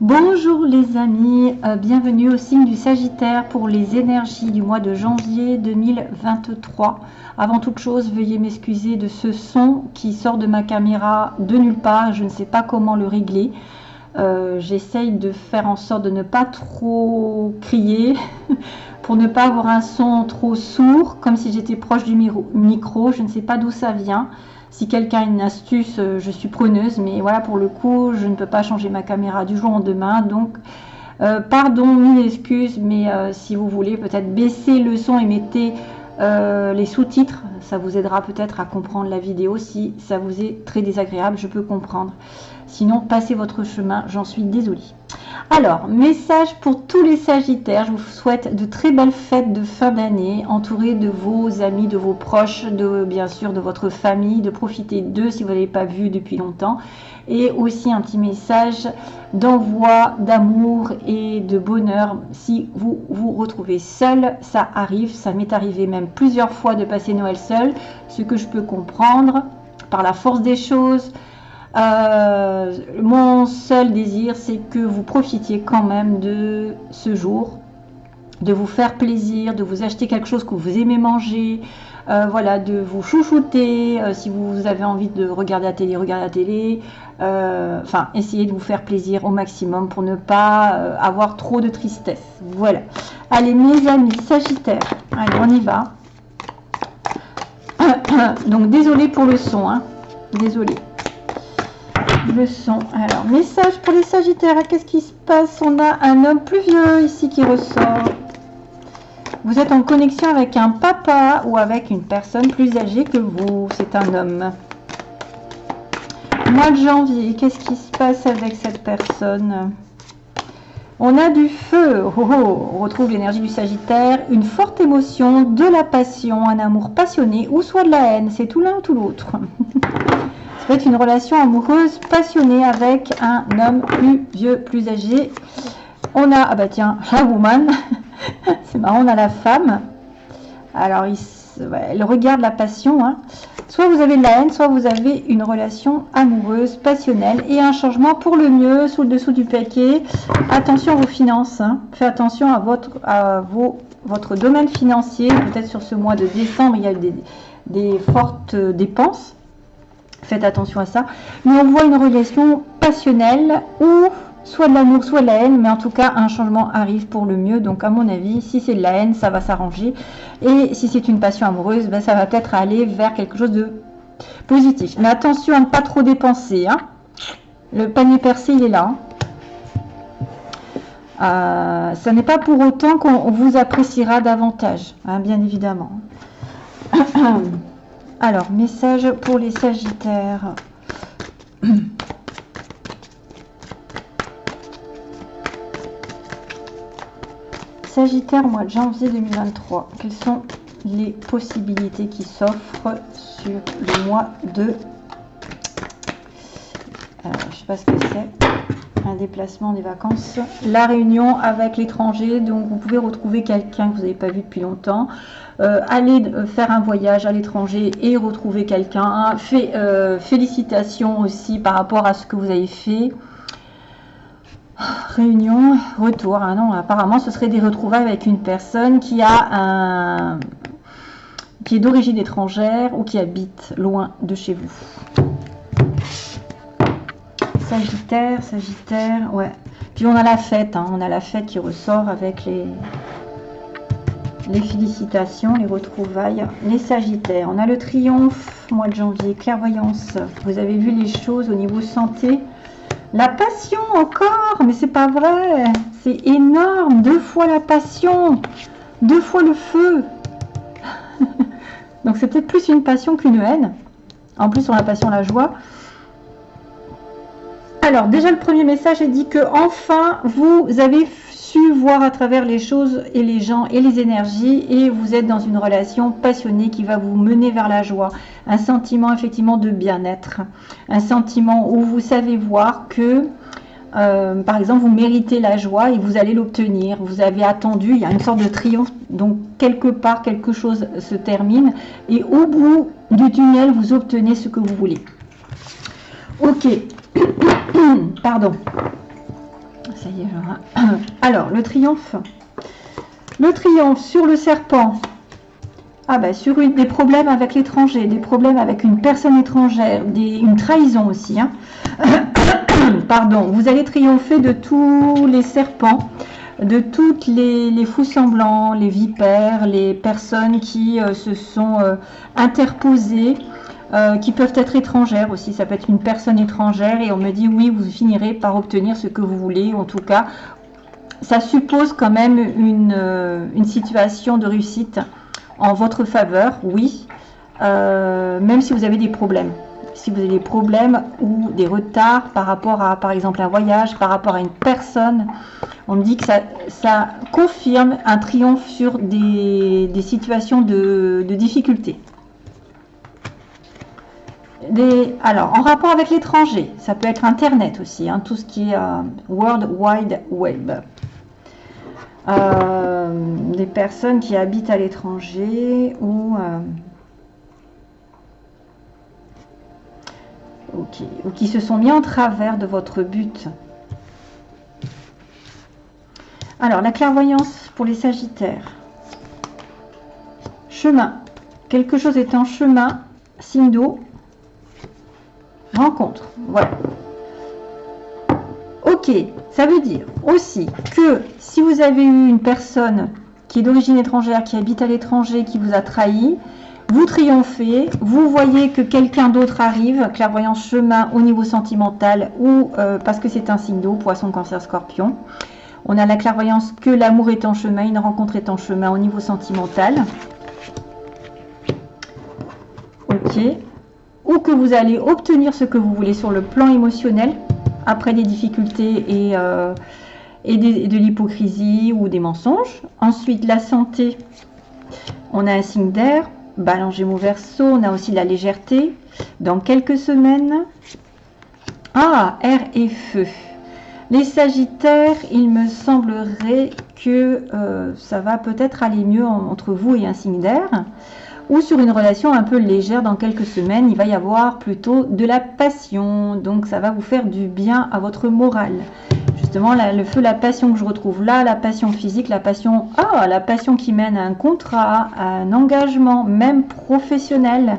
Bonjour les amis, euh, bienvenue au signe du Sagittaire pour les énergies du mois de janvier 2023. Avant toute chose, veuillez m'excuser de ce son qui sort de ma caméra de nulle part, je ne sais pas comment le régler. Euh, j'essaye de faire en sorte de ne pas trop crier pour ne pas avoir un son trop sourd, comme si j'étais proche du micro, je ne sais pas d'où ça vient. Si quelqu'un a une astuce, euh, je suis preneuse, mais voilà, pour le coup, je ne peux pas changer ma caméra du jour au lendemain. Donc, euh, pardon, mille excuses, mais euh, si vous voulez, peut-être baisser le son et mettez les sous-titres. Ça vous aidera peut-être à comprendre la vidéo. Si ça vous est très désagréable, je peux comprendre. Sinon, passez votre chemin, j'en suis désolée. Alors, message pour tous les Sagittaires. Je vous souhaite de très belles fêtes de fin d'année, entourés de vos amis, de vos proches, de bien sûr de votre famille, de profiter d'eux si vous n'avez pas vu depuis longtemps. Et aussi un petit message d'envoi d'amour et de bonheur si vous vous retrouvez seul. Ça arrive, ça m'est arrivé même plusieurs fois de passer Noël seul, ce que je peux comprendre par la force des choses, euh, mon seul désir, c'est que vous profitiez quand même de ce jour, de vous faire plaisir, de vous acheter quelque chose que vous aimez manger, euh, voilà, de vous chouchouter, euh, si vous avez envie de regarder la télé, regardez la télé, enfin, essayez de vous faire plaisir au maximum pour ne pas avoir trop de tristesse, voilà. Allez, mes amis Sagittaire, allez, on y va. Donc, désolé pour le son, hein, désolé le son. Alors, message pour les Sagittaires. Qu'est-ce qui se passe? On a un homme plus vieux ici qui ressort. Vous êtes en connexion avec un papa ou avec une personne plus âgée que vous. C'est un homme. Mois de janvier, qu'est-ce qui se passe avec cette personne? On a du feu. Oh, oh, on retrouve l'énergie du Sagittaire. Une forte émotion, de la passion, un amour passionné ou soit de la haine. C'est tout l'un ou tout l'autre. une relation amoureuse passionnée avec un homme plus vieux, plus âgé. On a, ah bah tiens, la woman. C'est marrant, on a la femme. Alors, il, elle regarde la passion. Hein. Soit vous avez de la haine, soit vous avez une relation amoureuse, passionnelle et un changement pour le mieux sous le dessous du paquet. Attention à vos finances. Hein. Faites attention à votre, à votre domaine financier. Peut-être sur ce mois de décembre, il y a des, des fortes dépenses. Faites attention à ça. Mais on voit une relation passionnelle ou soit de l'amour, soit de la haine, mais en tout cas, un changement arrive pour le mieux. Donc, à mon avis, si c'est de la haine, ça va s'arranger. Et si c'est une passion amoureuse, ben, ça va peut-être aller vers quelque chose de positif. Mais attention à ne pas trop dépenser. Hein. Le panier percé, il est là. Hein. Euh, ça n'est pas pour autant qu'on vous appréciera davantage, hein, bien évidemment. Alors, message pour les Sagittaires. Sagittaire, mois de janvier 2023. Quelles sont les possibilités qui s'offrent sur le mois de... Alors, je ne sais pas ce que c'est. Un déplacement des vacances. La réunion avec l'étranger. Donc, vous pouvez retrouver quelqu'un que vous n'avez pas vu depuis longtemps. Euh, aller euh, faire un voyage à l'étranger et retrouver quelqu'un. Euh, félicitations aussi par rapport à ce que vous avez fait. Réunion, retour. Ah non, apparemment, ce serait des retrouvailles avec une personne qui a qui est d'origine étrangère ou qui habite loin de chez vous. Sagittaire, Sagittaire, ouais. Puis on a la fête, hein. on a la fête qui ressort avec les, les félicitations, les retrouvailles, les sagittaires. On a le triomphe, mois de janvier, clairvoyance. Vous avez vu les choses au niveau santé. La passion encore, mais c'est pas vrai. C'est énorme, deux fois la passion, deux fois le feu. Donc c'est peut-être plus une passion qu'une haine. En plus, on a la passion, la joie. Alors, déjà, le premier message est dit que enfin, vous avez su voir à travers les choses et les gens et les énergies et vous êtes dans une relation passionnée qui va vous mener vers la joie. Un sentiment effectivement de bien-être. Un sentiment où vous savez voir que euh, par exemple, vous méritez la joie et vous allez l'obtenir. Vous avez attendu, il y a une sorte de triomphe. Donc, quelque part, quelque chose se termine. Et au bout du tunnel, vous obtenez ce que vous voulez. Ok. Pardon Alors, le triomphe. Le triomphe sur le serpent. Ah ben, sur des problèmes avec l'étranger, des problèmes avec une personne étrangère, une trahison aussi. Hein. Pardon, vous allez triompher de tous les serpents, de toutes les, fous semblants, les vipères, les personnes qui euh, se sont euh, interposées, euh, qui peuvent être étrangères aussi. Ça peut être une personne étrangère et on me dit oui, vous finirez par obtenir ce que vous voulez, en tout cas, ça suppose quand même une, une situation de réussite en votre faveur, oui, euh, même si vous avez des problèmes. Si vous avez des problèmes ou des retards par rapport à, par exemple, un voyage, par rapport à une personne, on me dit que ça, confirme un triomphe sur des, situations de, difficulté. Alors, en rapport avec l'étranger, ça peut être Internet aussi, hein, tout ce qui est euh, World Wide Web. Euh, des personnes qui habitent à l'étranger euh, ou qui se sont mis en travers de votre but. Alors, la clairvoyance pour les sagittaires. Chemin. Quelque chose est en chemin. Signe d'eau. Rencontre. Voilà. Ok, ça veut dire aussi que si vous avez eu une personne qui est d'origine étrangère, qui habite à l'étranger, qui vous a trahi, vous triomphez, vous voyez que quelqu'un d'autre arrive, clairvoyance chemin au niveau sentimental ou euh, parce que c'est un signe d'eau, poisson, cancer, scorpion. On a la clairvoyance que l'amour est en chemin, une rencontre est en chemin au niveau sentimental. Ok. Ou que vous allez obtenir ce que vous voulez sur le plan émotionnel, après des difficultés et, euh, et, de l'hypocrisie ou des mensonges. Ensuite, la santé, on a un signe d'air, balance gémeaux verso, on a aussi la légèreté. Dans quelques semaines, ah, air et feu. Les sagittaires, il me semblerait que euh, ça va peut-être aller mieux entre vous et un signe d'air ou sur une relation un peu légère dans quelques semaines, il va y avoir plutôt de la passion. Donc ça va vous faire du bien à votre morale. Justement, le feu, la passion que je retrouve là, la passion physique, la passion, ah, la passion qui mène à un contrat, à un engagement, même professionnel,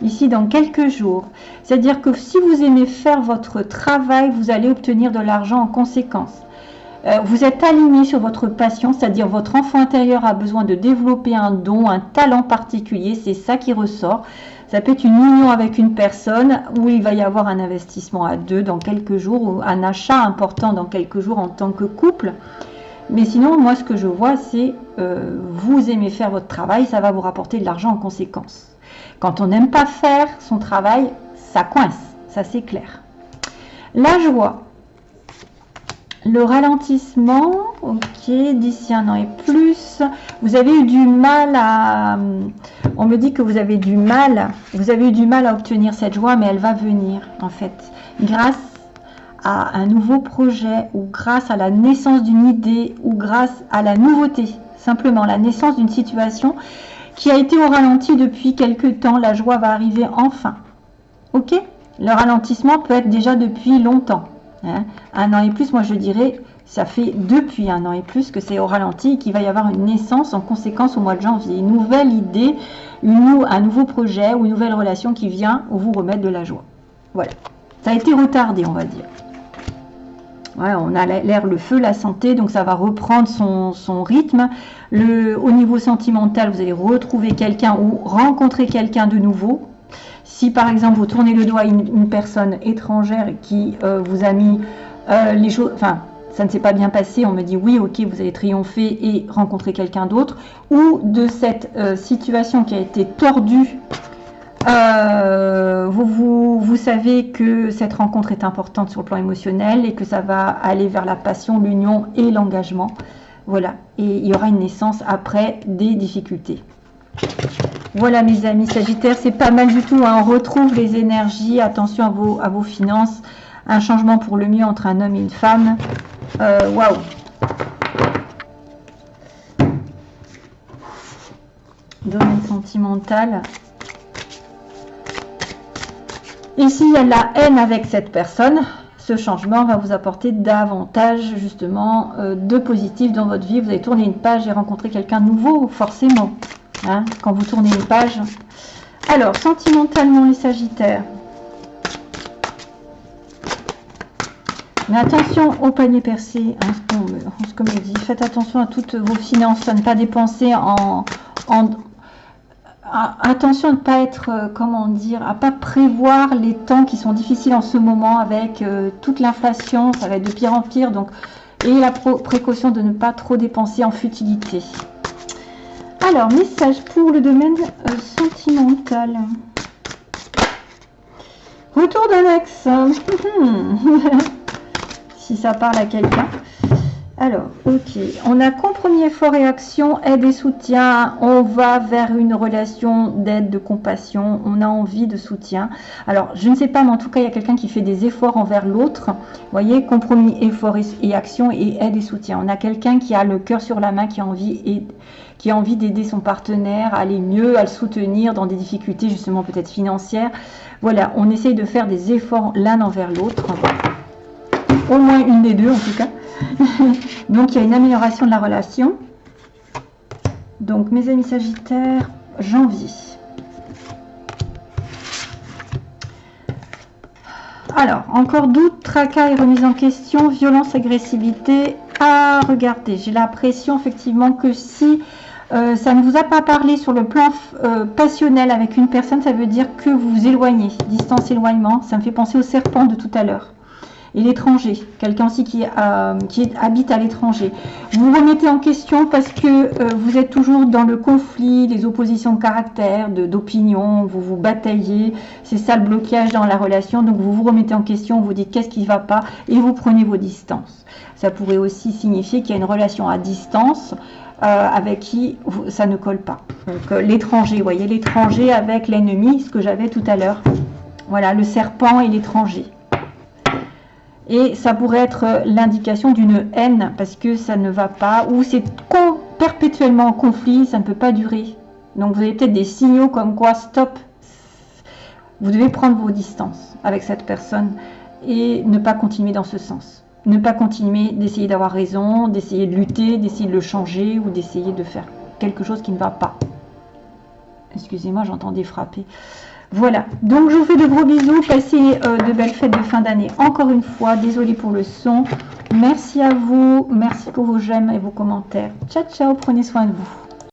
ici dans quelques jours. C'est-à-dire que si vous aimez faire votre travail, vous allez obtenir de l'argent en conséquence. Euh, vous êtes aligné sur votre passion, c'est-à-dire votre enfant intérieur a besoin de développer un don, un talent particulier, c'est ça qui ressort. Ça peut être une union avec une personne où il va y avoir un investissement à deux dans quelques jours ou un achat important dans quelques jours en tant que couple. Mais sinon, moi, ce que je vois, c'est euh, vous aimez faire votre travail, ça va vous rapporter de l'argent en conséquence. Quand on n'aime pas faire son travail, ça coince, ça c'est clair. La joie, le ralentissement, ok, d'ici un an et plus. Vous avez eu du mal à... On me dit que vous avez du mal, vous avez eu du mal à obtenir cette joie, mais elle va venir, en fait. Grâce à un nouveau projet, ou grâce à la naissance d'une idée, ou grâce à la nouveauté. Simplement, la naissance d'une situation qui a été au ralenti depuis quelques temps. La joie va arriver enfin. Ok? Le ralentissement peut être déjà depuis longtemps. Hein. un an et plus, moi je dirais, ça fait depuis un an et plus que c'est au ralenti qu'il va y avoir une naissance en conséquence au mois de janvier. Une nouvelle idée, un nouveau projet ou une nouvelle relation qui vient vous remettre de la joie. Voilà. Ça a été retardé, on va dire. on a l'air, le feu, la santé, donc ça va reprendre son, rythme. Au niveau sentimental, vous allez retrouver quelqu'un ou rencontrer quelqu'un de nouveau. Si par exemple vous tournez le doigt à une, personne étrangère qui euh, vous a mis euh, les choses, enfin ça ne s'est pas bien passé, on me dit oui, ok, vous allez triompher et rencontrer quelqu'un d'autre, ou de cette euh, situation qui a été tordue, vous, vous, savez que cette rencontre est importante sur le plan émotionnel et que ça va aller vers la passion, l'union et l'engagement. Voilà, et il y aura une naissance après des difficultés. Voilà mes amis Sagittaires, c'est pas mal du tout. Hein. On retrouve les énergies. Attention à vos, finances. Un changement pour le mieux entre un homme et une femme. Euh, waouh Domaine sentimental. Ici, il y a la haine avec cette personne. ce changement va vous apporter davantage justement euh, de positif dans votre vie. Vous allez tourner une page et rencontrer quelqu'un nouveau, forcément. Hein, quand vous tournez une page. Alors, sentimentalement, les Sagittaires. Mais attention au panier percé, ce qu'on me dit. Faites attention à toutes vos finances, à ne pas dépenser en, attention à ne pas être, euh, comment dire, à pas prévoir les temps qui sont difficiles en ce moment avec euh, toute l'inflation, ça va être de pire en pire, donc et la précaution de ne pas trop dépenser en futilité. Alors, message pour le domaine euh, sentimental. Retour d'un ex. si ça parle à quelqu'un. Alors, ok. On a compromis effort et action, aide et soutien. On va vers une relation d'aide, de compassion. On a envie de soutien. Alors, je ne sais pas, mais en tout cas, il y a quelqu'un qui fait des efforts envers l'autre. Voyez, compromis, effort et, action et aide et soutien. On a quelqu'un qui a le cœur sur la main, qui a envie qui a envie d'aider son partenaire à aller mieux, à le soutenir dans des difficultés justement peut-être financières. Voilà, on essaye de faire des efforts l'un envers l'autre. Au moins une des deux en tout cas. Donc, il y a une amélioration de la relation. Donc, mes amis Sagittaires, janvier. Alors, encore doute, tracas et remise en question, violence, agressivité. Ah, regardez, j'ai l'impression effectivement que si euh, ça ne vous a pas parlé sur le plan euh, passionnel avec une personne, ça veut dire que vous vous éloignez, distance, éloignement. Ça me fait penser au serpent de tout à l'heure l'étranger, quelqu'un aussi qui, euh, qui, habite à l'étranger. Vous remettez en question parce que euh, vous êtes toujours dans le conflit, les oppositions de caractère, d'opinion, vous vous bataillez, c'est ça le blocage dans la relation, donc vous vous remettez en question, vous dites qu'est-ce qui ne va pas et vous prenez vos distances. Ça pourrait aussi signifier qu'il y a une relation à distance euh, avec qui ça ne colle pas. Donc l'étranger, vous voyez, l'étranger avec l'ennemi, ce que j'avais tout à l'heure. Voilà, le serpent et l'étranger. Et ça pourrait être euh, l'indication d'une haine parce que ça ne va pas, ou c'est perpétuellement en conflit, ça ne peut pas durer. Donc vous avez peut-être des signaux comme quoi stop, vous devez prendre vos distances avec cette personne et ne pas continuer dans ce sens. Ne pas continuer d'essayer d'avoir raison, d'essayer de lutter, d'essayer de le changer ou d'essayer de faire quelque chose qui ne va pas. Excusez-moi, j'entendais frapper. Voilà, donc je vous fais de gros bisous, passez euh, de belles fêtes de fin d'année encore une fois, désolée pour le son. Merci à vous, merci pour vos j'aime et vos commentaires. Ciao ciao, prenez soin de vous.